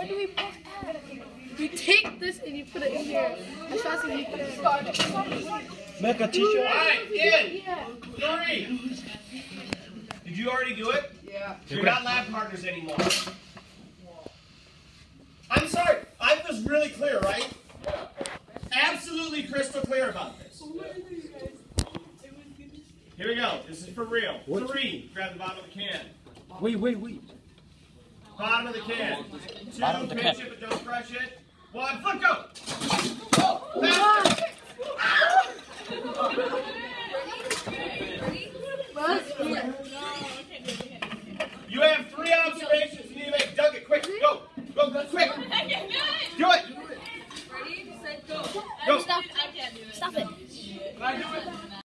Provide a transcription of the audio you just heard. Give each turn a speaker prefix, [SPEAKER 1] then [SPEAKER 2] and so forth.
[SPEAKER 1] Where do we put that? You take this and you put it in here. As fast as you can.
[SPEAKER 2] Make a t-shirt.
[SPEAKER 1] Alright, in. Yeah.
[SPEAKER 3] Three. Did you already do it? Yeah.
[SPEAKER 2] So you're not
[SPEAKER 3] lab partners anymore. I'm sorry. I was really clear, right? Absolutely crystal clear about this. Here we go. This is for real. What? Three. Grab the bottom of the can.
[SPEAKER 2] Wait, wait, wait.
[SPEAKER 3] Bottom of the can. Two, Bottom of the can. it, but don't crush it. One, foot go! You have three observations you need to make. Dug it, quick, go! Go, go, quick! Do it! Ready,
[SPEAKER 4] set, go.
[SPEAKER 3] Go! Stop!
[SPEAKER 4] I can't do it. Stop it.